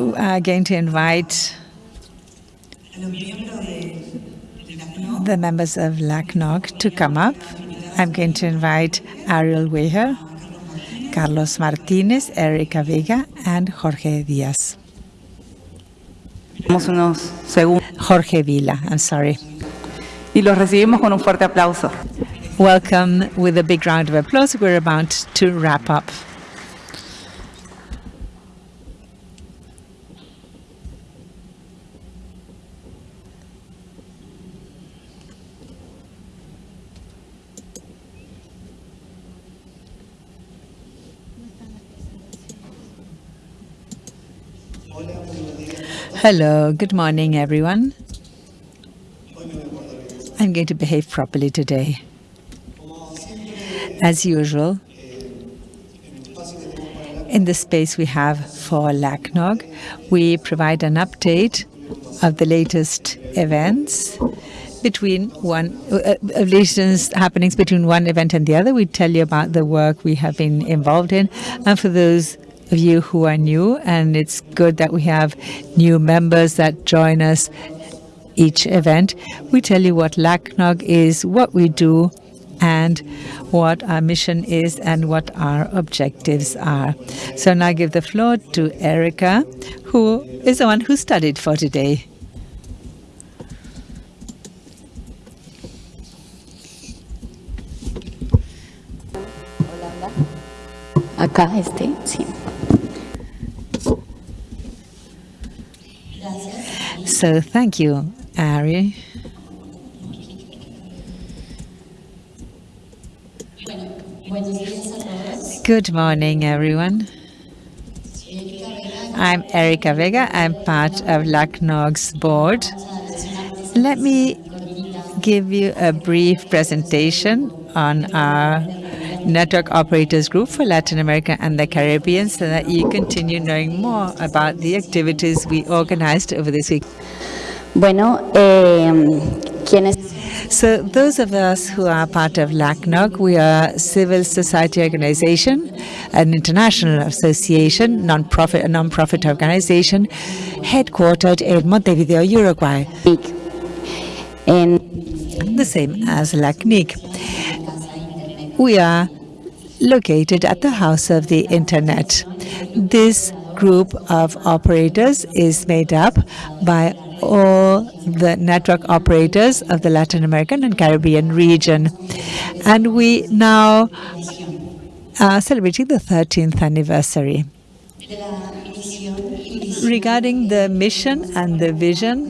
are going to invite the members of LACNOG to come up. I'm going to invite Ariel Weher, Carlos Martinez, Erika Vega, and Jorge Diaz. Jorge Villa, I'm sorry. Y los recibimos con un fuerte aplauso. Welcome with a big round of applause. We're about to wrap up. Hello, good morning, everyone. I'm going to behave properly today. As usual, in the space we have for LACNOG, we provide an update of the latest events between one uh, latest happenings between one event and the other. We tell you about the work we have been involved in, and for those of you who are new, and it's good that we have new members that join us each event. We tell you what LACNOG is, what we do, and what our mission is and what our objectives are. So now I give the floor to Erica, who is the one who studied for today. Acá este, sí. So thank you, Ari. Good morning, everyone. I'm Erika Vega. I'm part of LACNOG's board. Let me give you a brief presentation on our network operators group for Latin America and the Caribbean so that you continue knowing more about the activities we organized over this week. Bueno, eh, quienes So those of us who are part of LACNOG, we are a civil society organization, an international association, non-profit, a non-profit organization, headquartered in Montevideo, Uruguay. en The same as LACNIC. We are located at the House of the Internet. This group of operators is made up by all the network operators of the Latin American and Caribbean region. And we now are celebrating the 13th anniversary. Regarding the mission and the vision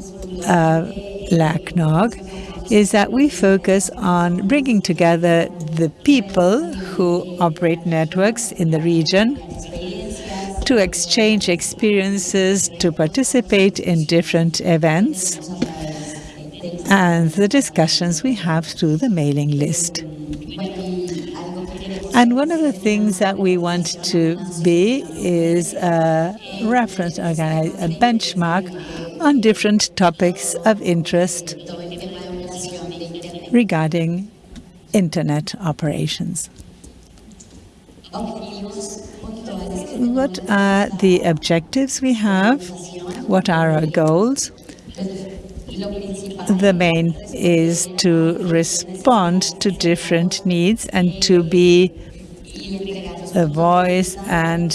uh, of LACNOG is that we focus on bringing together the people who operate networks in the region to exchange experiences, to participate in different events, and the discussions we have through the mailing list. And one of the things that we want to be is a reference, a benchmark on different topics of interest regarding internet operations. What are the objectives we have? What are our goals? The main is to respond to different needs and to be a voice and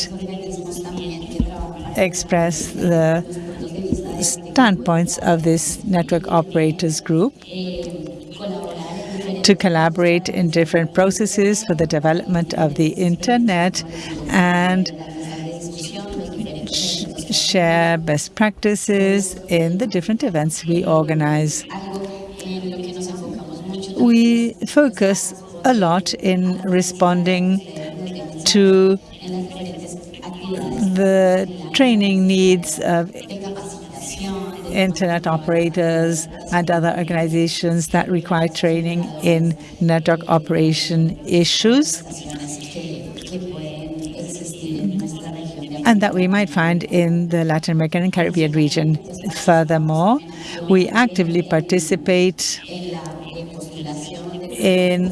express the standpoints of this network operators group to collaborate in different processes for the development of the internet and sh share best practices in the different events we organize. We focus a lot in responding to the training needs of internet operators and other organizations that require training in network operation issues and that we might find in the Latin American and Caribbean region. Furthermore, we actively participate in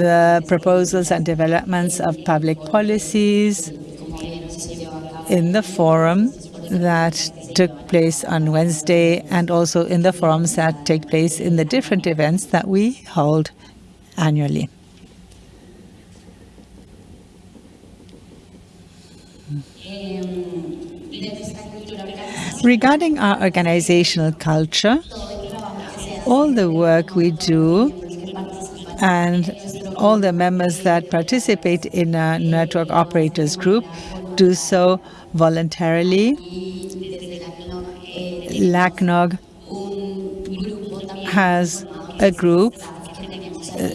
the proposals and developments of public policies in the forum that took place on Wednesday and also in the forums that take place in the different events that we hold annually. Regarding our organizational culture, all the work we do and all the members that participate in a network operators group do so voluntarily. LACNOG has a group, uh,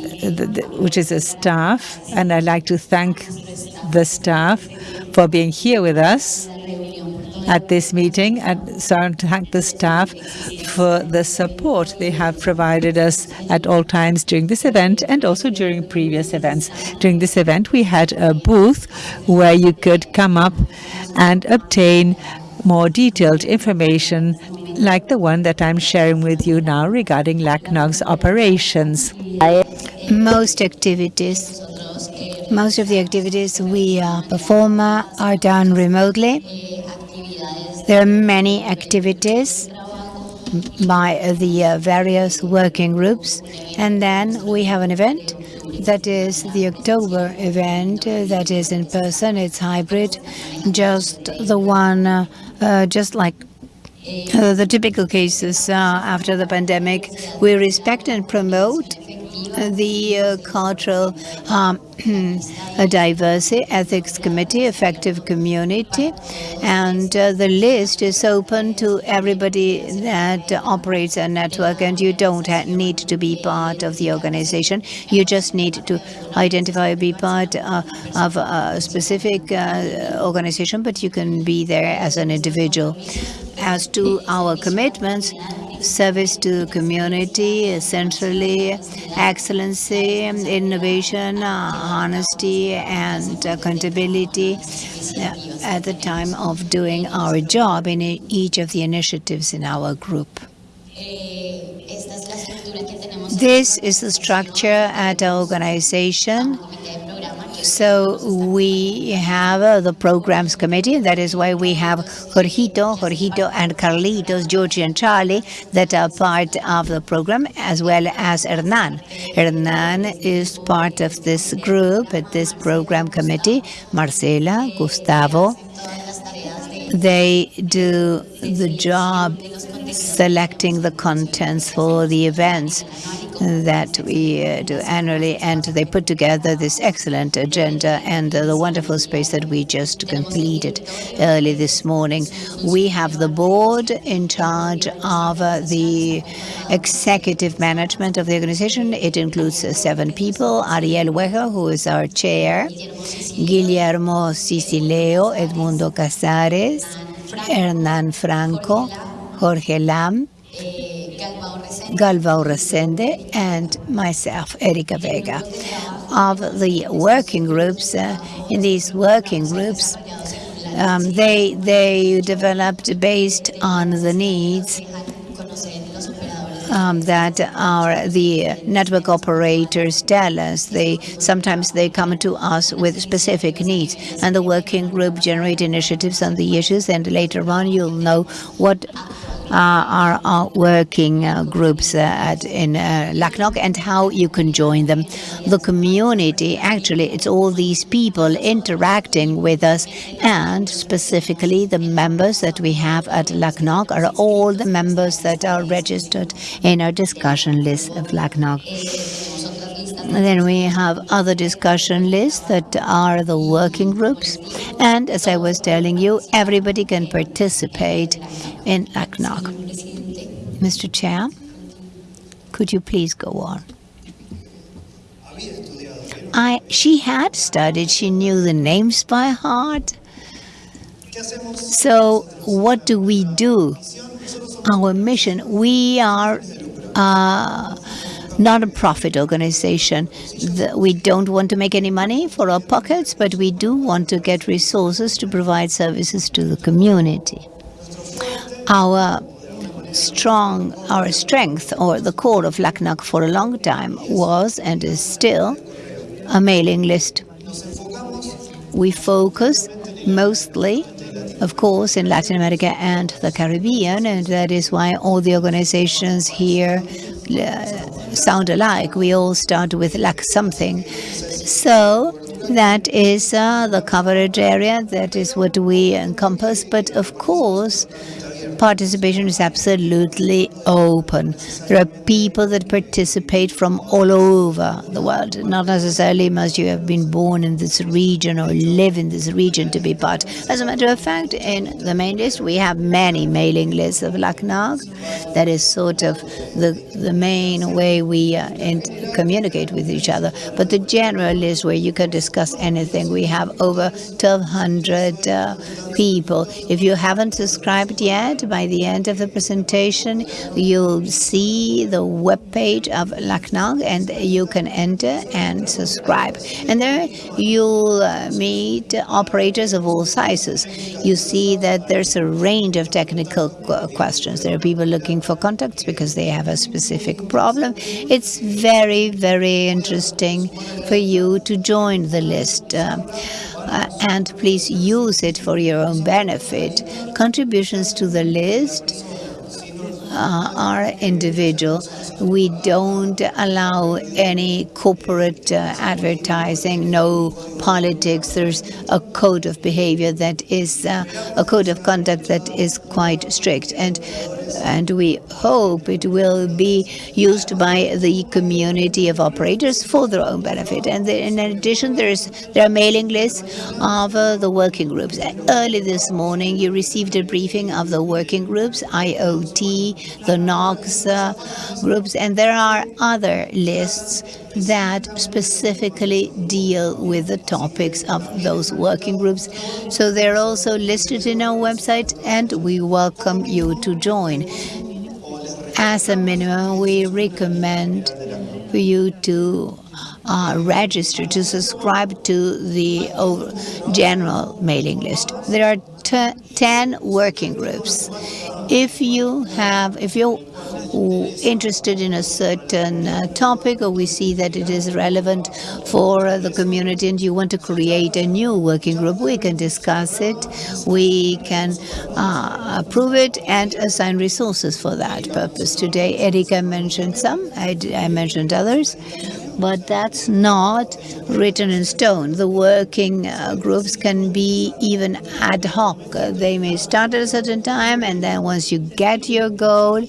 which is a staff, and I'd like to thank the staff for being here with us at this meeting and so I want to thank the staff for the support they have provided us at all times during this event and also during previous events. During this event we had a booth where you could come up and obtain more detailed information like the one that I'm sharing with you now regarding LACNOG's operations. Most activities, most of the activities we uh, perform are done remotely. There are many activities by the uh, various working groups. And then we have an event that is the October event uh, that is in person. It's hybrid, just the one, uh just like uh, the typical cases uh, after the pandemic. We respect and promote the uh, cultural um, diversity ethics committee effective community and uh, the list is open to everybody that operates a network and you don't need to be part of the organization. You just need to identify be part uh, of a specific uh, organization but you can be there as an individual. As to our commitments service to community, essentially excellency, innovation, uh, honesty, and accountability uh, at the time of doing our job in each of the initiatives in our group. This is the structure at our organization. So we have uh, the programs committee. That is why we have Jorgito, Jorgito and Carlitos, Georgie and Charlie that are part of the program, as well as Hernan. Hernan is part of this group at this program committee. Marcela, Gustavo, they do the job selecting the contents for the events that we uh, do annually, and they put together this excellent agenda and uh, the wonderful space that we just completed early this morning. We have the board in charge of uh, the executive management of the organization. It includes uh, seven people. Ariel Weher, who is our chair, Guillermo Cicileo, Edmundo Casares, Hernan Franco, Jorge Lam, Galvao Resende, and myself, Erika Vega. Of the working groups, uh, in these working groups, um, they they developed based on the needs um, that our the network operators tell us. They sometimes they come to us with specific needs, and the working group generate initiatives on the issues. And later on, you'll know what uh, are working uh, groups uh, at, in LACNOG and how you can join them. The community, actually, it's all these people interacting with us and specifically the members that we have at LACNOG are all the members that are registered in our discussion list of LACNOG. Then we have other discussion lists that are the working groups. And as I was telling you, everybody can participate in LACNOG. Mr. Chair, could you please go on? I, she had studied, she knew the names by heart. So what do we do? Our mission, we are uh, not a profit organization. we don't want to make any money for our pockets, but we do want to get resources to provide services to the community. Our strong, our strength, or the core of LACNOG for a long time was and is still a mailing list. We focus mostly of course, in Latin America and the Caribbean, and that is why all the organizations here uh, sound alike. We all start with like something. So that is uh, the coverage area. That is what we encompass. But of course, participation is absolutely open. There are people that participate from all over the world. Not necessarily must you have been born in this region or live in this region to be part. As a matter of fact, in the main list, we have many mailing lists of LACNOG. That is sort of the, the main way we uh, communicate with each other. But the general list where you can discuss anything, we have over 1,200 uh, people. If you haven't subscribed yet, by the end of the presentation, you'll see the webpage of LACNOG and you can enter and subscribe. And there you'll uh, meet operators of all sizes. You see that there's a range of technical questions. There are people looking for contacts because they have a specific problem. It's very, very interesting for you to join the list. Uh, and please use it for your own benefit. Contributions to the list uh, are individual. We don't allow any corporate uh, advertising, no politics. There's a code of behavior that is uh, a code of conduct that is quite strict. And and we hope it will be used by the community of operators for their own benefit. And in addition, there's there are mailing lists of uh, the working groups. Early this morning, you received a briefing of the working groups, IoT, the NOx uh, groups, and there are other lists that specifically deal with the topics of those working groups. So they're also listed in our website, and we welcome you to join. As a minimum, we recommend for you to uh, register to subscribe to the general mailing list. There are 10 working groups. If you have, if you're interested in a certain uh, topic or we see that it is relevant for uh, the community and you want to create a new working group, we can discuss it, we can uh, approve it and assign resources for that purpose. Today, Erika mentioned some, I, I mentioned others but that's not written in stone. The working uh, groups can be even ad hoc. They may start at a certain time, and then once you get your goal,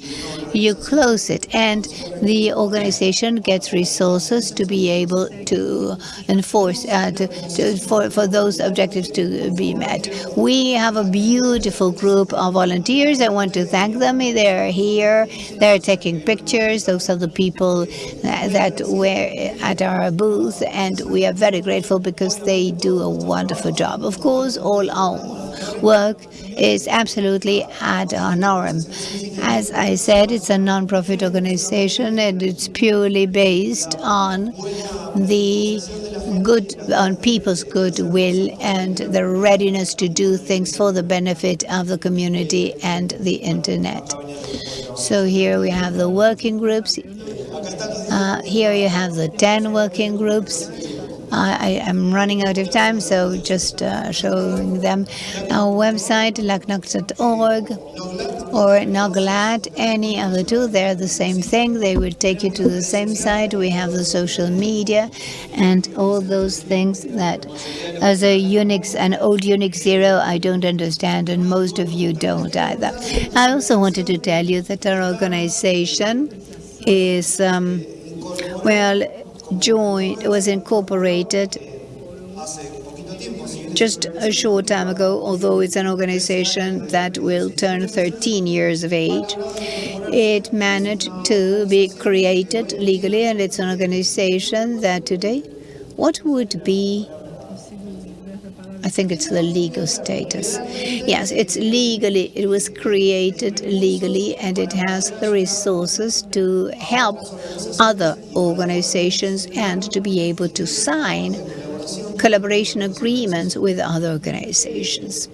you close it. And the organization gets resources to be able to enforce, uh, to, to, for, for those objectives to be met. We have a beautiful group of volunteers. I want to thank them. They're here. They're taking pictures. Those are the people that were at our booth, and we are very grateful because they do a wonderful job. Of course, all our work is absolutely ad honorem. As I said, it's a non-profit organization and it's purely based on the good on people's goodwill and the readiness to do things for the benefit of the community and the internet. So here we have the working groups. Uh, here you have the 10 working groups. I am running out of time, so just uh, showing them our website, lacnog.org or NOGLAT, any of the two, they're the same thing. They will take you to the same site. We have the social media and all those things that as a Unix, an old Unix zero, I don't understand, and most of you don't either. I also wanted to tell you that our organization is, um, well, joined, was incorporated just a short time ago, although it's an organization that will turn 13 years of age. It managed to be created legally, and it's an organization that today, what would be I think it's the legal status. Yes, it's legally, it was created legally and it has the resources to help other organizations and to be able to sign collaboration agreements with other organizations.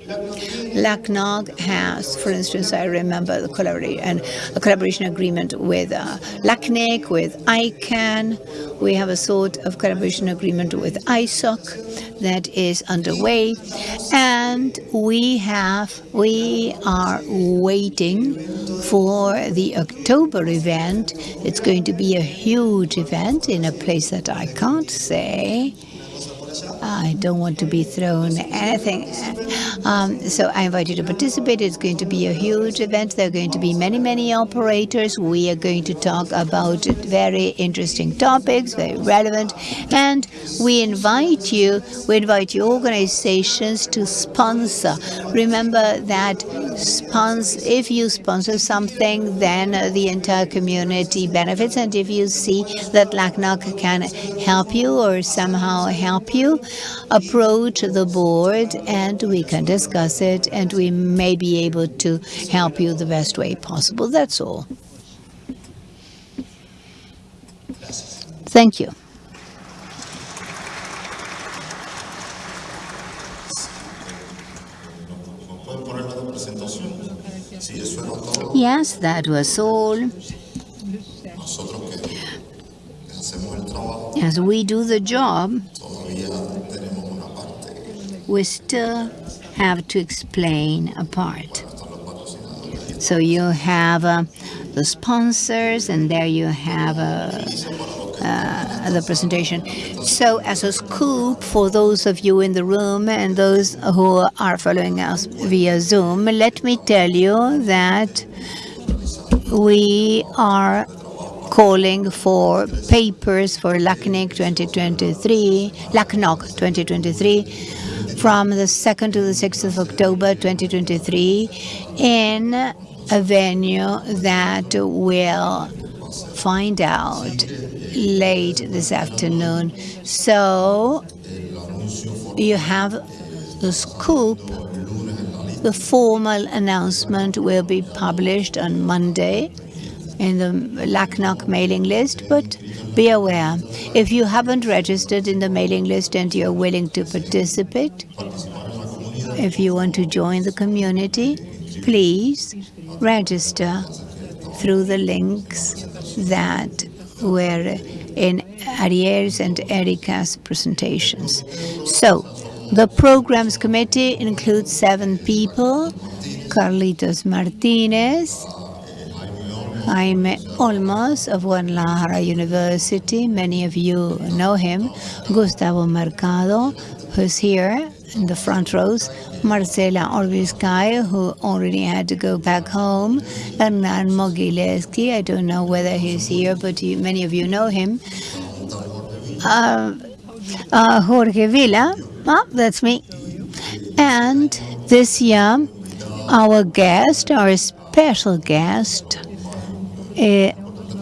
LACNOG has, for instance, I remember the collaboration, a collaboration agreement with uh, LACNIC, with ICANN. We have a sort of collaboration agreement with ISOC that is underway. And we have, we are waiting for the October event. It's going to be a huge event in a place that I can't say. I don't want to be thrown anything. Um, so I invite you to participate. It's going to be a huge event. There are going to be many, many operators. We are going to talk about very interesting topics, very relevant. And we invite you, we invite you organizations to sponsor. Remember that sponsor, if you sponsor something, then the entire community benefits. And if you see that LACNOG can help you or somehow help you, approach the board and we can discuss it and we may be able to help you the best way possible. That's all. Thank you. Yes, that was all. As we do the job, we still have to explain a part. So you have uh, the sponsors, and there you have uh, uh, the presentation. So as a scoop for those of you in the room and those who are following us via Zoom, let me tell you that we are calling for papers for LACNIC 2023, LACNOG 2023, from the 2nd to the 6th of October 2023 in a venue that will find out late this afternoon. So you have the scoop. The formal announcement will be published on Monday in the LACNOG mailing list, but be aware, if you haven't registered in the mailing list and you're willing to participate, if you want to join the community, please register through the links that were in Ariel's and Erica's presentations. So, the programs committee includes seven people, Carlitos Martinez, Jaime Olmos of Guadalajara University. Many of you know him. Gustavo Mercado, who's here in the front rows. Marcela Orbiscay, who already had to go back home. Hernan Mogileski, I don't know whether he's here, but many of you know him. Uh, uh, Jorge Villa, oh, that's me. And this year, our guest, our special guest, uh,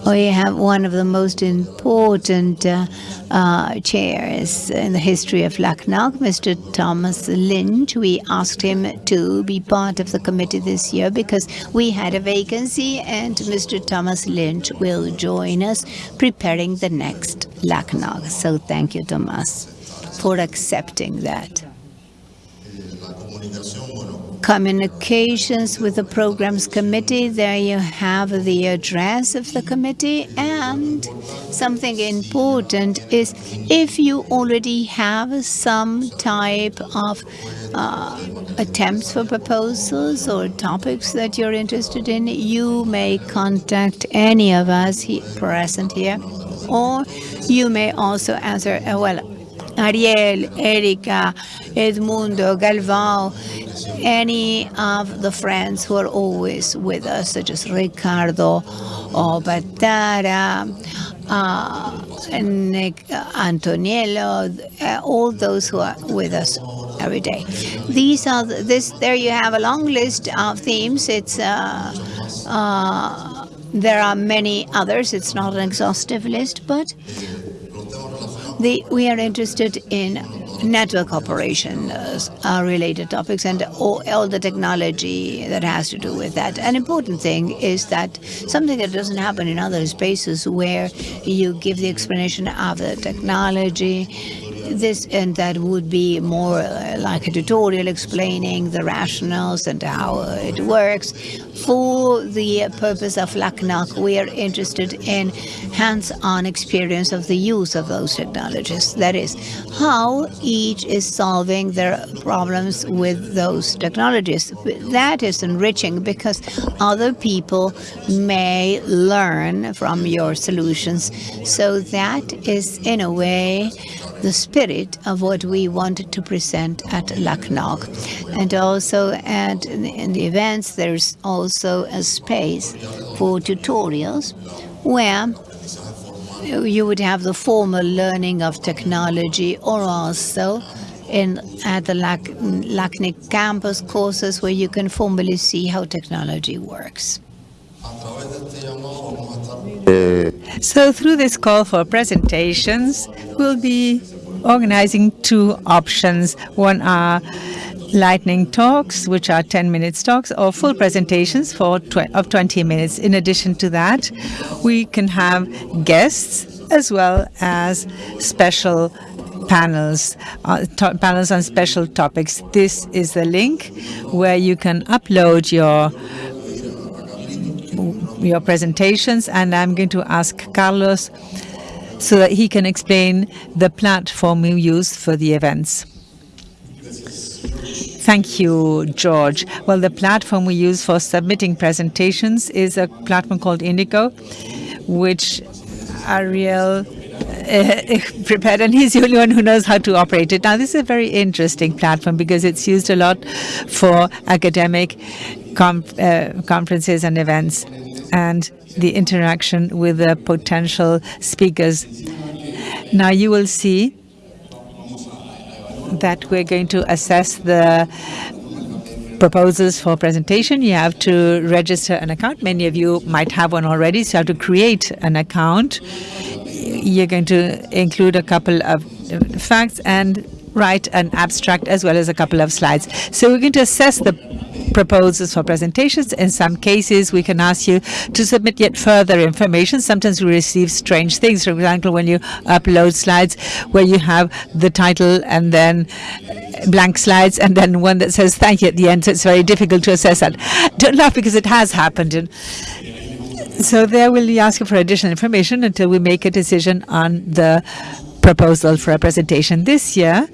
we have one of the most important uh, uh, chairs in the history of LACNOG, Mr. Thomas Lynch. We asked him to be part of the committee this year because we had a vacancy and Mr. Thomas Lynch will join us preparing the next LACNOG. So thank you, Thomas, for accepting that communications with the programs committee. There you have the address of the committee. And something important is if you already have some type of uh, attempts for proposals or topics that you're interested in, you may contact any of us he present here. Or you may also answer, uh, well, Ariel, Erica, Edmundo, Galvão, any of the friends who are always with us, such as Ricardo or Patara, uh, Nick, Antoniello, uh, all those who are with us every day. These are the, this. There you have a long list of themes. It's uh, uh, there are many others. It's not an exhaustive list, but the, we are interested in network operations, uh, related topics and all, all, the technology that has to do with that. An important thing is that something that doesn't happen in other spaces where you give the explanation of the technology, this and that would be more uh, like a tutorial explaining the rationales and how it works. For the purpose of LACNOG, we are interested in hands-on experience of the use of those technologies. That is, how each is solving their problems with those technologies. That is enriching because other people may learn from your solutions. So that is, in a way, the spirit of what we wanted to present at LACNOG. And also at, in the events, there's also a space for tutorials where you would have the formal learning of technology or also in at the LAC, LACNIC campus courses where you can formally see how technology works. So through this call for presentations, we'll be organizing two options. One are lightning talks, which are 10 minutes talks, or full presentations for tw of 20 minutes. In addition to that, we can have guests as well as special panels, uh, panels on special topics. This is the link where you can upload your your presentations, and I'm going to ask Carlos so that he can explain the platform we use for the events. Thank you, George. Well, the platform we use for submitting presentations is a platform called Indico, which Ariel uh, prepared, and he's the only one who knows how to operate it. Now, this is a very interesting platform because it's used a lot for academic uh, conferences and events and the interaction with the potential speakers. Now you will see that we're going to assess the proposals for presentation. You have to register an account. Many of you might have one already, so you have to create an account. You're going to include a couple of facts and write an abstract as well as a couple of slides. So we're going to assess the proposals for presentations. In some cases, we can ask you to submit yet further information. Sometimes we receive strange things. For example, when you upload slides where you have the title and then blank slides and then one that says thank you at the end. So it's very difficult to assess that. Don't laugh because it has happened. And so there we'll be asking for additional information until we make a decision on the proposal for a presentation. This year,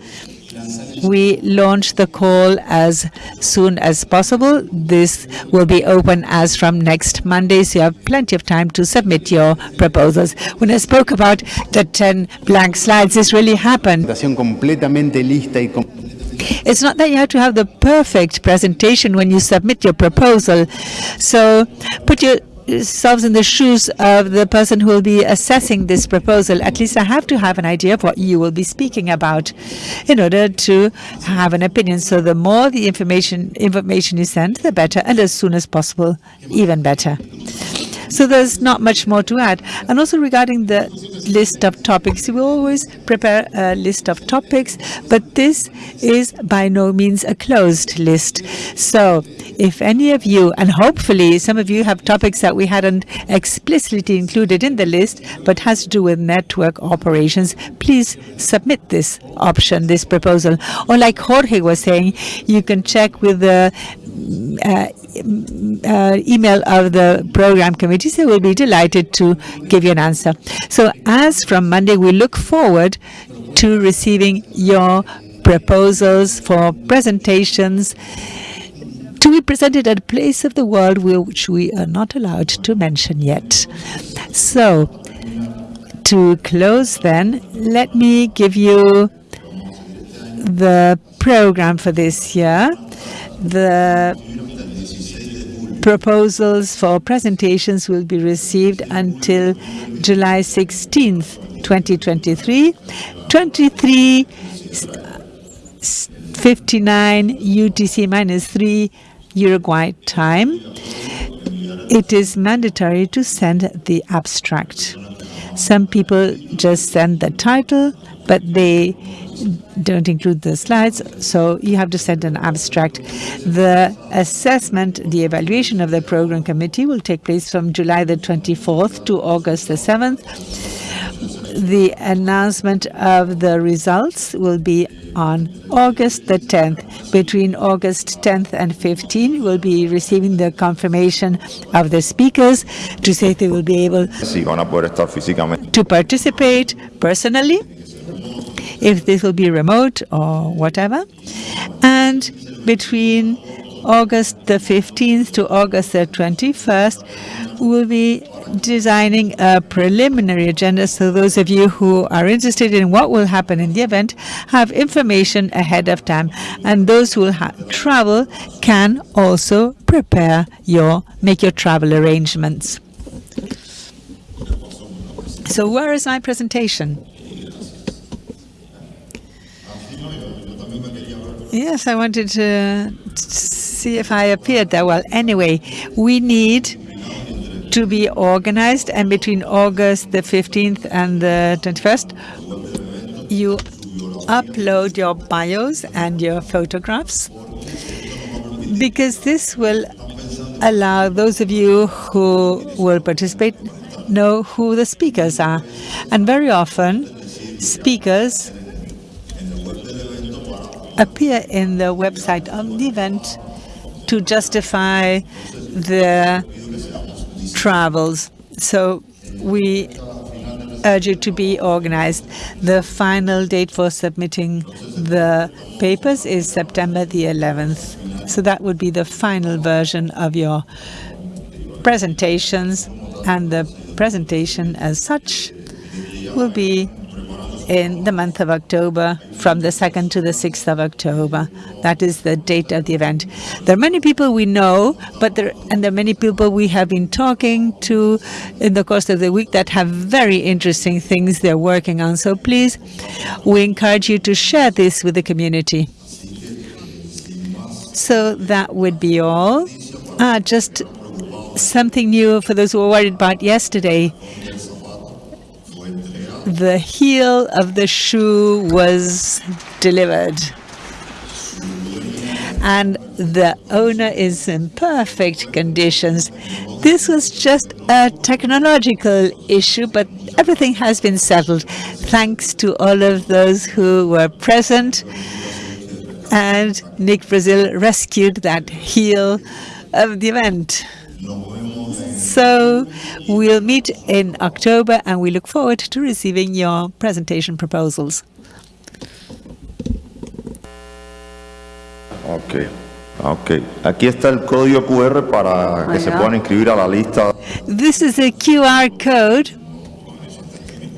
we launch the call as soon as possible. This will be open as from next Monday, so you have plenty of time to submit your proposals. When I spoke about the 10 blank slides, this really happened. It's not that you have to have the perfect presentation when you submit your proposal. So put your yourselves in the shoes of the person who will be assessing this proposal. At least I have to have an idea of what you will be speaking about in order to have an opinion. So the more the information information you send, the better, and as soon as possible, even better. So there's not much more to add. And also regarding the list of topics, we always prepare a list of topics, but this is by no means a closed list. So if any of you, and hopefully some of you have topics that we hadn't explicitly included in the list, but has to do with network operations, please submit this option, this proposal. Or like Jorge was saying, you can check with the uh, uh, email of the program committee, so we'll be delighted to give you an answer. So as from Monday, we look forward to receiving your proposals for presentations to be presented at a place of the world which we are not allowed to mention yet. So to close then, let me give you the program for this year. The proposals for presentations will be received until July 16th, 2023. 2359 UTC minus 3 Uruguay time. It is mandatory to send the abstract. Some people just send the title, but they don't include the slides, so you have to send an abstract. The assessment, the evaluation of the program committee will take place from July the 24th to August the 7th. The announcement of the results will be on August the 10th. Between August 10th and 15th, we'll be receiving the confirmation of the speakers to say they will be able si van a poder estar físicamente. to participate personally, if this will be remote or whatever. And between August the 15th to August the 21st, we'll be designing a preliminary agenda. So those of you who are interested in what will happen in the event have information ahead of time. And those who will travel can also prepare your make your travel arrangements. So where is my presentation Yes, I wanted to see if I appeared there. Well, anyway, we need to be organized, and between August the 15th and the 21st, you upload your bios and your photographs, because this will allow those of you who will participate know who the speakers are. And very often, speakers appear in the website of the event to justify their travels. So we urge you to be organized. The final date for submitting the papers is September the 11th. So that would be the final version of your presentations and the presentation as such will be in the month of October, from the 2nd to the 6th of October. That is the date of the event. There are many people we know, but there and there are many people we have been talking to in the course of the week that have very interesting things they're working on. So please, we encourage you to share this with the community. So that would be all. Ah, just something new for those who were worried about yesterday the heel of the shoe was delivered. And the owner is in perfect conditions. This was just a technological issue, but everything has been settled thanks to all of those who were present. And Nick Brazil rescued that heel of the event. So we'll meet in October and we look forward to receiving your presentation proposals. Ok, ok. Aquí está el código QR para que se puedan inscribir a la lista. This is a QR code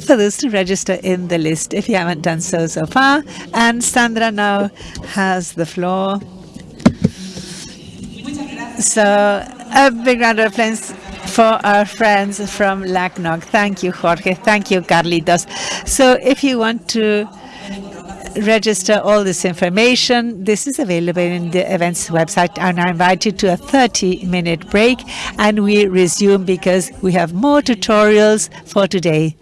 for those to register in the list if you haven't done so so far. And Sandra now has the floor. So a big round of applause for our friends from LACNOG. Thank you, Jorge. Thank you, Carlitos. So if you want to register all this information. This is available in the events website and I invite you to a 30 minute break and we resume because we have more tutorials for today.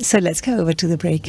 So let's go over to the break.